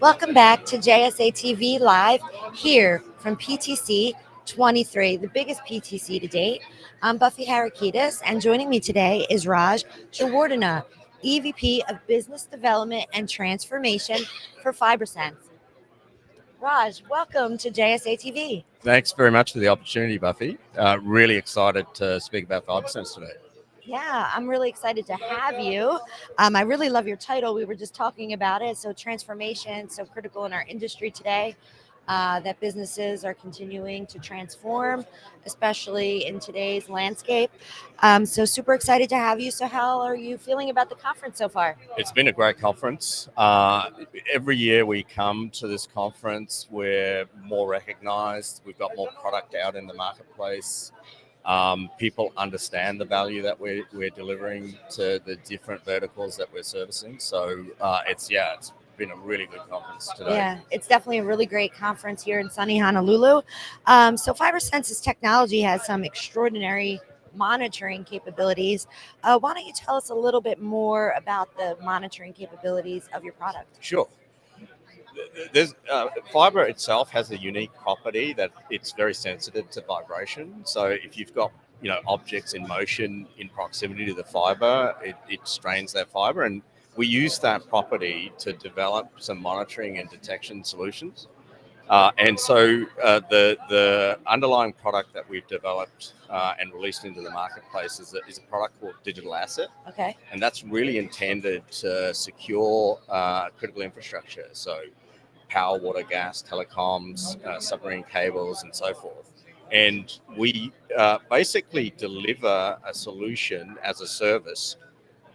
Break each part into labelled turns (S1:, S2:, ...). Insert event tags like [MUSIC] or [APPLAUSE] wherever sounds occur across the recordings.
S1: Welcome back to JSA TV Live here from PTC 23, the biggest PTC to date. I'm Buffy Harakidas, and joining me today is Raj Jawardena, EVP of Business Development and Transformation for FiberSense. Raj, welcome to JSA TV.
S2: Thanks very much for the opportunity, Buffy. Uh, really excited to speak about FiberSense today.
S1: Yeah, I'm really excited to have you. Um, I really love your title. We were just talking about it. So, transformation, so critical in our industry today. Uh, that businesses are continuing to transform, especially in today's landscape. Um, so, super excited to have you. So, how are you feeling about the conference so far?
S2: It's been a great conference. Uh, every year we come to this conference, we're more recognized, we've got more product out in the marketplace. Um, people understand the value that we're, we're delivering to the different verticals that we're servicing. So uh, it's, yeah, it's been a really good conference today.
S1: Yeah, it's definitely a really great conference here in sunny Honolulu. Um, so FiberSense's technology has some extraordinary monitoring capabilities. Uh, why don't you tell us a little bit more about the monitoring capabilities of your product?
S2: Sure there's uh, fiber itself has a unique property that it's very sensitive to vibration. So if you've got you know objects in motion in proximity to the fiber, it, it strains that fiber, and we use that property to develop some monitoring and detection solutions. Uh, and so uh, the the underlying product that we've developed uh, and released into the marketplace is a, is a product called Digital Asset.
S1: Okay.
S2: And that's really intended to secure uh, critical infrastructure. So power, water, gas, telecoms, uh, submarine cables, and so forth. And we uh, basically deliver a solution as a service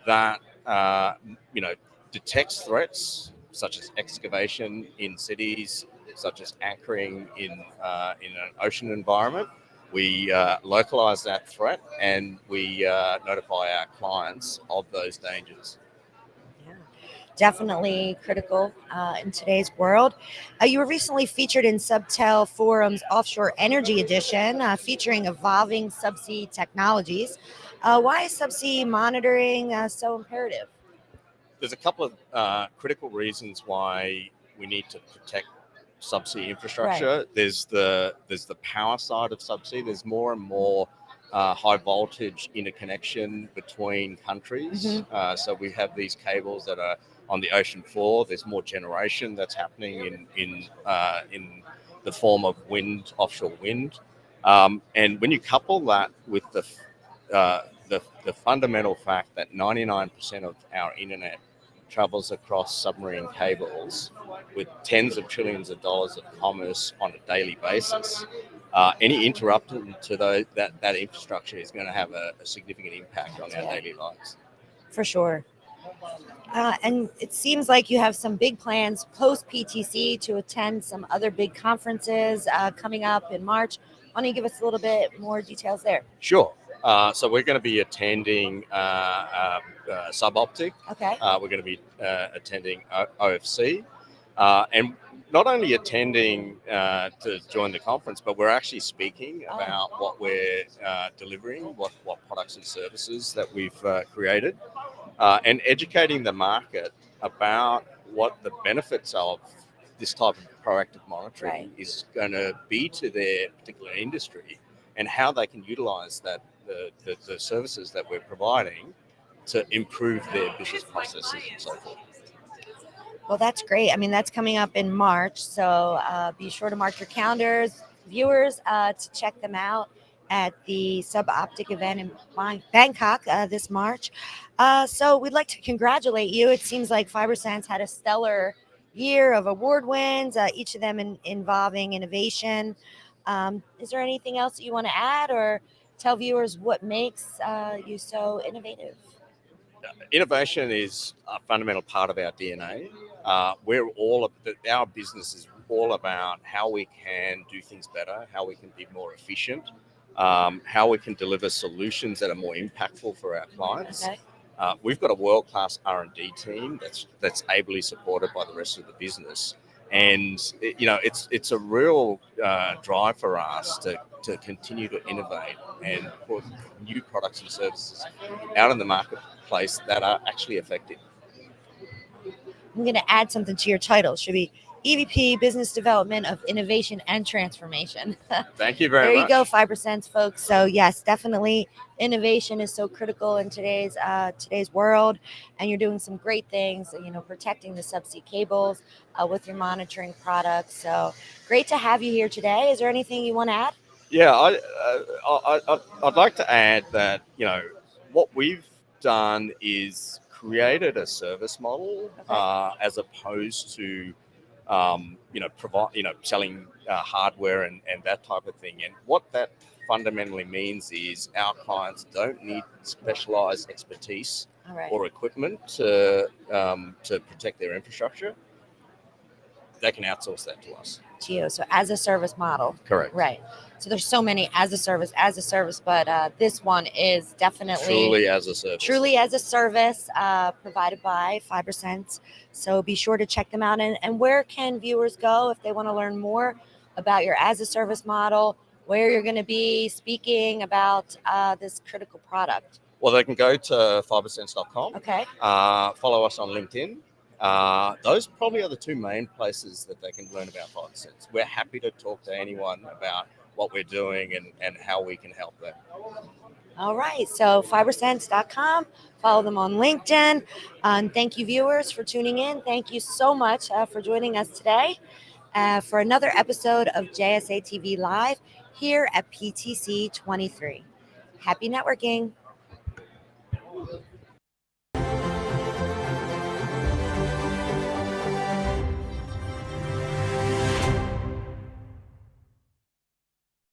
S2: that uh, you know detects threats such as excavation in cities, such as anchoring in uh, in an ocean environment. We uh, localize that threat and we uh, notify our clients of those dangers
S1: definitely critical uh, in today's world. Uh, you were recently featured in Subtel Forum's Offshore Energy Edition, uh, featuring evolving subsea technologies. Uh, why is subsea monitoring uh, so imperative?
S2: There's a couple of uh, critical reasons why we need to protect subsea infrastructure. Right. There's the there's the power side of subsea. There's more and more uh, high voltage interconnection between countries. Mm-hmm. Uh, so we have these cables that are on the ocean floor. There's more generation that's happening in in uh, in the form of wind, offshore wind, um, and when you couple that with the uh, the, the fundamental fact that 99% of our internet travels across submarine cables with tens of trillions of dollars of commerce on a daily basis. Uh, any interruption to those, that, that infrastructure is going to have a, a significant impact on our daily lives.
S1: For sure. Uh, and it seems like you have some big plans post PTC to attend some other big conferences uh, coming up in March. Why don't you give us a little bit more details there?
S2: Sure. Uh, so we're going to be attending uh, uh, uh, Suboptic.
S1: Okay.
S2: we're going to be attending o- OFC, and not only attending to join the conference, but we're actually speaking oh. about oh. what we're delivering, what what products and services that we've created uh, and educating the market about what the benefits of this type of proactive monitoring right. is going to be to their particular industry and how they can utilize that the, the, the, services that we're providing to improve their business processes and so forth.
S1: Well, that's great. I mean, that's coming up in March, so uh, be sure to mark your calendars, viewers, uh, to check them out at the Suboptic event in Bangkok uh, this March. Uh, so we'd like to congratulate you. It seems like FiberSense had a stellar year of award wins, uh, each of them in, involving innovation. Um, is there anything else that you want to add or tell viewers what makes uh, you so innovative?
S2: Innovation is a fundamental part of our DNA. Uh, we're all our business is all about how we can do things better, how we can be more efficient, um, how we can deliver solutions that are more impactful for our clients. Okay. Uh, we've got a world-class R&D team that's that's ably supported by the rest of the business, and it, you know it's it's a real uh, drive for us to, to continue to innovate and put new products and services out in the marketplace that are actually effective.
S1: I'm going to add something to your title. It should be EVP Business Development of Innovation and Transformation. [LAUGHS]
S2: Thank you very
S1: there
S2: much.
S1: There you go, FiberSense, folks. So yes, definitely, innovation is so critical in today's uh, today's world, and you're doing some great things. You know, protecting the subsea cables uh, with your monitoring products. So great to have you here today. Is there anything you want to add?
S2: Yeah, I, uh, I, I, I'd like to add that, you know, what we've done is created a service model
S1: Okay.
S2: uh, as opposed to, um, you know, provide, you know, selling uh, hardware and, and that type of thing. And what that fundamentally means is our clients don't need specialized expertise
S1: right.
S2: or equipment to, um, to protect their infrastructure. They can outsource that to us.
S1: to you. So as a service model.
S2: Correct.
S1: Right. So there's so many as a service, as a service, but uh, this one is definitely
S2: Truly as a service.
S1: truly as a service uh, provided by FiberSense. So be sure to check them out. And, and where can viewers go if they want to learn more about your as a service model, where you're going to be speaking about uh, this critical product?
S2: Well, they can go to fibersense.com,
S1: Okay.
S2: uh, follow us on LinkedIn. Uh, those probably are the two main places that they can learn about FiberSense. We're happy to talk to anyone about what we're doing and, and how we can help them.
S1: All right. So fibersense.com. Follow them on LinkedIn. Um, thank you, viewers, for tuning in. Thank you so much uh, for joining us today uh, for another episode of JSA TV Live here at PTC 23. Happy networking.